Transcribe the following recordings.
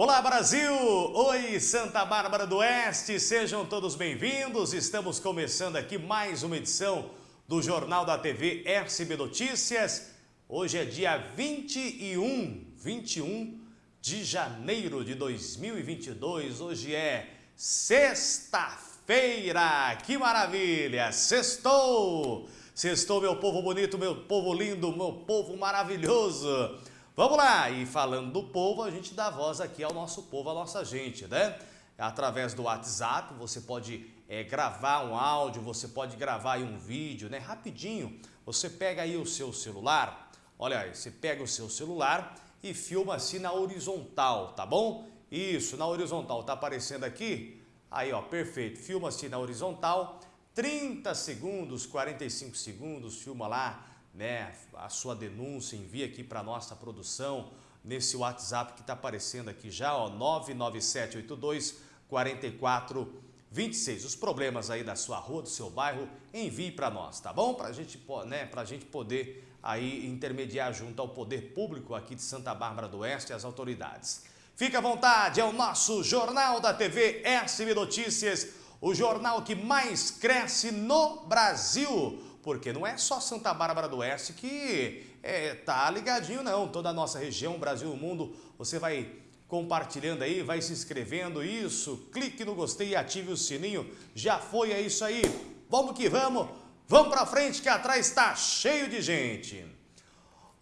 Olá Brasil! Oi Santa Bárbara do Oeste, sejam todos bem-vindos. Estamos começando aqui mais uma edição do Jornal da TV SB Notícias. Hoje é dia 21, 21 de janeiro de 2022. Hoje é sexta-feira. Que maravilha! Sextou! Sextou, meu povo bonito, meu povo lindo, meu povo maravilhoso. Vamos lá, e falando do povo, a gente dá voz aqui ao nosso povo, à nossa gente, né? Através do WhatsApp, você pode é, gravar um áudio, você pode gravar um vídeo, né? Rapidinho, você pega aí o seu celular, olha aí, você pega o seu celular e filma assim na horizontal, tá bom? Isso, na horizontal, tá aparecendo aqui? Aí, ó, perfeito, filma assim na horizontal, 30 segundos, 45 segundos, filma lá, né, a sua denúncia, envia aqui para a nossa produção, nesse WhatsApp que está aparecendo aqui já, ó, 99782 4426. Os problemas aí da sua rua, do seu bairro, envie para nós, tá bom? Para gente, né, a gente poder aí intermediar junto ao poder público aqui de Santa Bárbara do Oeste e as autoridades. Fique à vontade, é o nosso Jornal da TV SB Notícias, o jornal que mais cresce no Brasil porque não é só Santa Bárbara do Oeste que é, tá ligadinho não, toda a nossa região, Brasil, mundo, você vai compartilhando aí, vai se inscrevendo, isso, clique no gostei e ative o sininho, já foi, é isso aí, vamos que vamos, vamos pra frente que atrás está cheio de gente.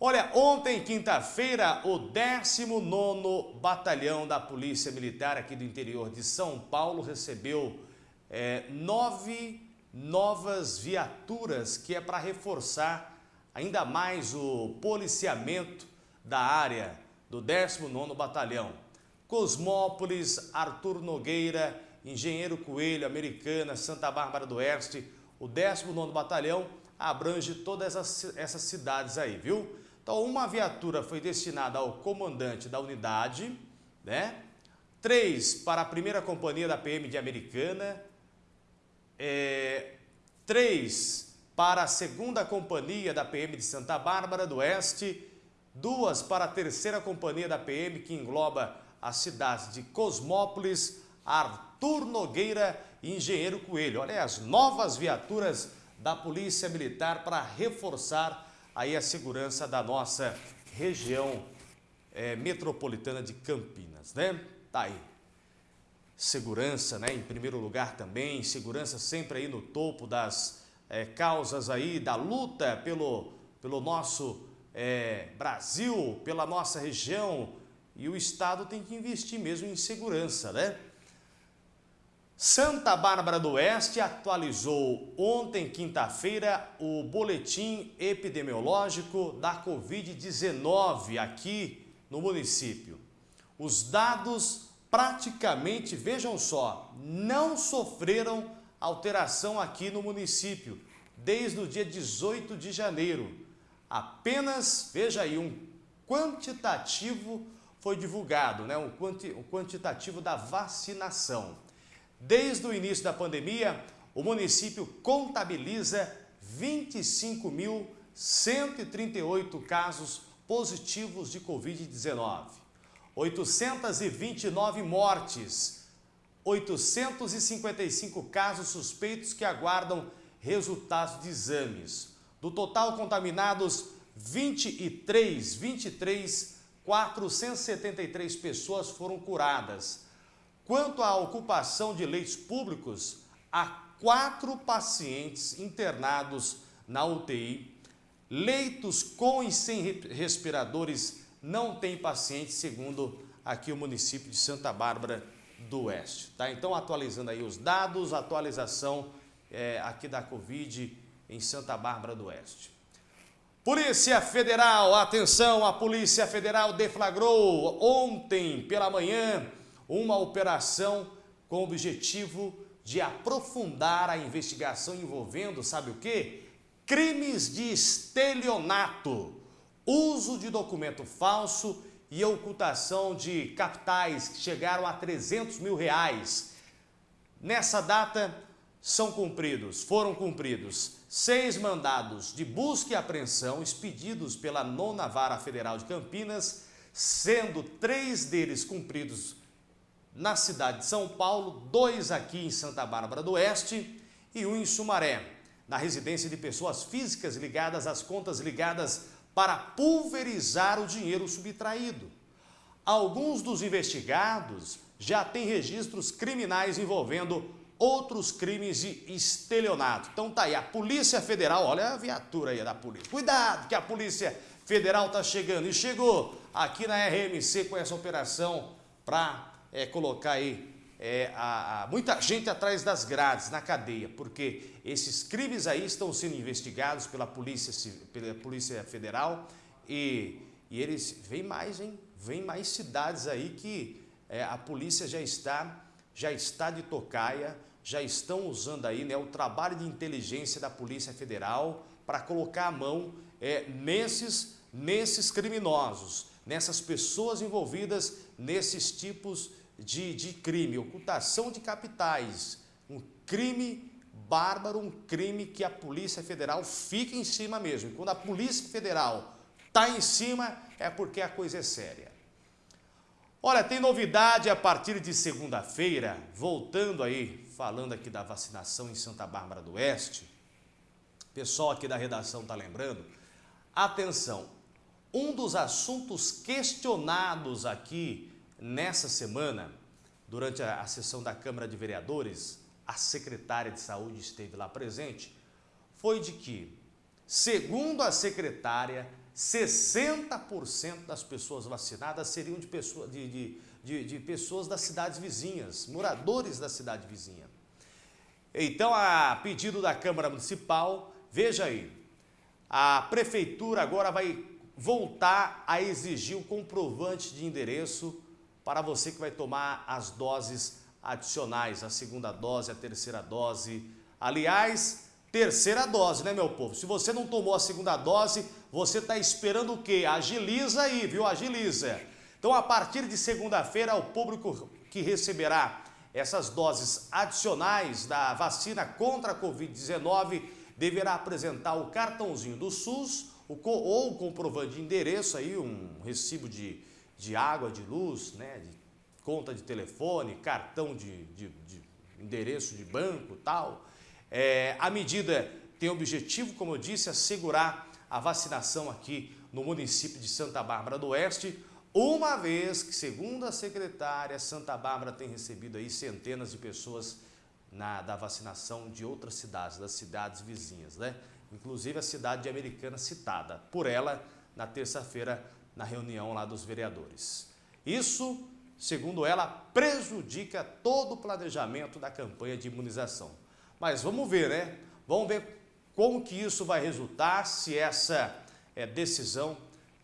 Olha, ontem, quinta-feira, o 19º Batalhão da Polícia Militar aqui do interior de São Paulo recebeu é, nove novas viaturas que é para reforçar ainda mais o policiamento da área do 19º Batalhão. Cosmópolis, Arthur Nogueira, Engenheiro Coelho, Americana, Santa Bárbara do Oeste, o 19º Batalhão abrange todas essas, essas cidades aí, viu? Então, uma viatura foi destinada ao comandante da unidade, né? Três para a primeira companhia da PM de Americana, é, três para a segunda companhia da PM de Santa Bárbara do Oeste, duas para a terceira companhia da PM, que engloba as cidades de Cosmópolis, Arthur Nogueira e Engenheiro Coelho. Olha as novas viaturas da Polícia Militar para reforçar aí a segurança da nossa região é, metropolitana de Campinas, né? Tá aí segurança, né, em primeiro lugar também, segurança sempre aí no topo das é, causas aí, da luta pelo, pelo nosso é, Brasil, pela nossa região, e o Estado tem que investir mesmo em segurança, né? Santa Bárbara do Oeste atualizou ontem, quinta-feira, o boletim epidemiológico da Covid-19 aqui no município. Os dados praticamente, vejam só, não sofreram alteração aqui no município desde o dia 18 de janeiro. Apenas, veja aí, um quantitativo foi divulgado, né? um, quanti, um quantitativo da vacinação. Desde o início da pandemia, o município contabiliza 25.138 casos positivos de Covid-19. 829 mortes, 855 casos suspeitos que aguardam resultados de exames. Do total contaminados, 23, 23, 473 pessoas foram curadas. Quanto à ocupação de leitos públicos, há quatro pacientes internados na UTI, leitos com e sem respiradores não tem paciente, segundo aqui o município de Santa Bárbara do Oeste. Tá? Então, atualizando aí os dados, atualização é, aqui da Covid em Santa Bárbara do Oeste. Polícia Federal, atenção, a Polícia Federal deflagrou ontem pela manhã uma operação com o objetivo de aprofundar a investigação envolvendo, sabe o quê? Crimes de estelionato uso de documento falso e ocultação de capitais que chegaram a 300 mil reais. Nessa data, são cumpridos, foram cumpridos seis mandados de busca e apreensão expedidos pela Nona Vara Federal de Campinas, sendo três deles cumpridos na cidade de São Paulo, dois aqui em Santa Bárbara do Oeste e um em Sumaré, na residência de pessoas físicas ligadas às contas ligadas para pulverizar o dinheiro subtraído. Alguns dos investigados já têm registros criminais envolvendo outros crimes de estelionato. Então tá aí, a Polícia Federal, olha a viatura aí da polícia. Cuidado que a Polícia Federal tá chegando e chegou aqui na RMC com essa operação para é, colocar aí é, a, a, muita gente atrás das grades, na cadeia, porque esses crimes aí estão sendo investigados pela Polícia, pela polícia Federal e, e eles, vem mais, hein? Vem mais cidades aí que é, a polícia já está, já está de tocaia, já estão usando aí né, o trabalho de inteligência da Polícia Federal para colocar a mão é, nesses, nesses criminosos, nessas pessoas envolvidas nesses tipos de, de crime, ocultação de capitais, um crime bárbaro, um crime que a Polícia Federal fica em cima mesmo. E quando a Polícia Federal está em cima, é porque a coisa é séria. Olha, tem novidade a partir de segunda-feira, voltando aí, falando aqui da vacinação em Santa Bárbara do Oeste. Pessoal aqui da redação está lembrando. Atenção, um dos assuntos questionados aqui Nessa semana, durante a, sessão da Câmara de Vereadores, a secretária de Saúde esteve lá presente, foi de que, segundo a secretária, 60% das pessoas vacinadas seriam de, pessoa, de, de, de, de pessoas das cidades vizinhas, moradores da cidade vizinha. Então, a pedido da Câmara Municipal, veja aí, a Prefeitura agora vai voltar a exigir o comprovante de endereço para você que vai tomar as doses adicionais, a segunda dose, a terceira dose. Aliás, terceira dose, né, meu povo? Se você não tomou a segunda dose, você está esperando o quê? Agiliza aí, viu? Agiliza. Então, a partir de segunda-feira, o público que receberá essas doses adicionais da vacina contra a Covid-19 deverá apresentar o cartãozinho do SUS ou o comprovante de endereço, aí, um recibo de de água, de luz, né, de conta de telefone, cartão de, de, de endereço de banco tal. É, a medida tem o objetivo, como eu disse, assegurar a vacinação aqui no município de Santa Bárbara do Oeste, uma vez que, segundo a secretária, Santa Bárbara tem recebido aí centenas de pessoas na, da vacinação de outras cidades, das cidades vizinhas, né? Inclusive a cidade de Americana citada por ela na terça-feira na reunião lá dos vereadores. Isso, segundo ela, prejudica todo o planejamento da campanha de imunização. Mas vamos ver, né? Vamos ver como que isso vai resultar, se essa é, decisão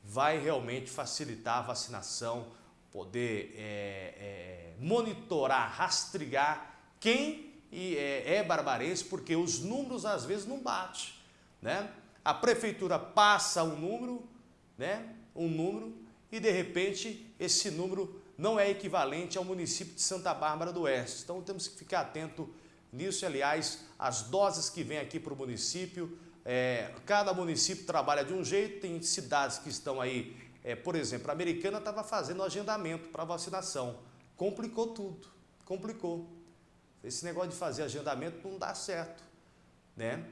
vai realmente facilitar a vacinação, poder é, é, monitorar, rastrear quem é, barbarense, porque os números às vezes não batem. Né? A prefeitura passa um número, né? Um número e de repente esse número não é equivalente ao município de Santa Bárbara do Oeste. Então temos que ficar atento nisso. Aliás, as doses que vêm aqui para o município, é, cada município trabalha de um jeito, tem cidades que estão aí, é, por exemplo, a Americana estava fazendo agendamento para vacinação. Complicou tudo, complicou. Esse negócio de fazer agendamento não dá certo, né?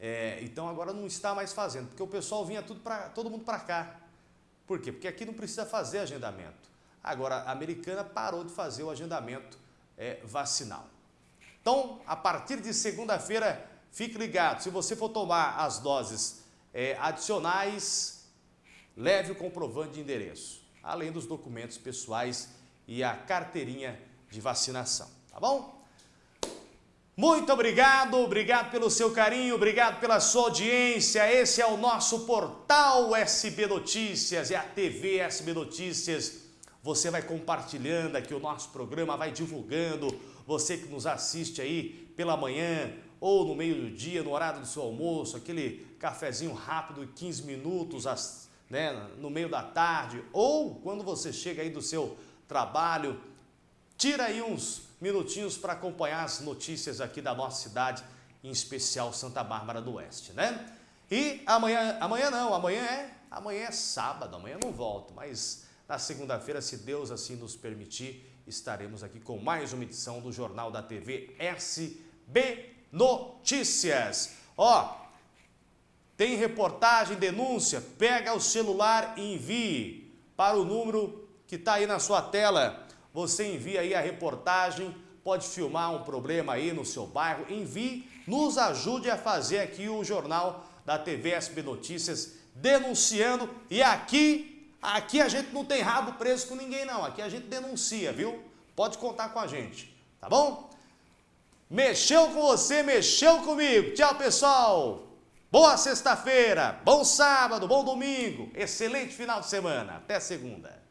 É, então agora não está mais fazendo, porque o pessoal vinha tudo pra, todo mundo para cá. Por quê? Porque aqui não precisa fazer agendamento. Agora, a americana parou de fazer o agendamento é, vacinal. Então, a partir de segunda-feira, fique ligado. Se você for tomar as doses é, adicionais, leve o comprovante de endereço, além dos documentos pessoais e a carteirinha de vacinação. Tá bom? Muito obrigado, obrigado pelo seu carinho, obrigado pela sua audiência. Esse é o nosso portal SB Notícias, é a TV SB Notícias. Você vai compartilhando aqui o nosso programa, vai divulgando. Você que nos assiste aí pela manhã ou no meio do dia, no horário do seu almoço, aquele cafezinho rápido, 15 minutos, né, no meio da tarde, ou quando você chega aí do seu trabalho, tira aí uns minutinhos para acompanhar as notícias aqui da nossa cidade, em especial Santa Bárbara do Oeste, né? E amanhã, amanhã não, amanhã é, amanhã é sábado, amanhã não volto, mas Na segunda-feira, se Deus assim nos permitir, estaremos aqui com mais uma edição do Jornal da TV SB Notícias. Ó, tem reportagem, denúncia, pega o celular e envie para o número que está aí na sua tela. Você envia aí a reportagem, pode filmar um problema aí no seu bairro, envie, nos ajude a fazer aqui o jornal da TV SB Notícias denunciando e aqui, aqui a gente não tem rabo preso com ninguém não, aqui a gente denuncia, viu? Pode contar com a gente, tá bom? Mexeu com você, mexeu comigo. Tchau, pessoal. Boa sexta-feira, bom sábado, bom domingo, excelente final de semana. Até segunda.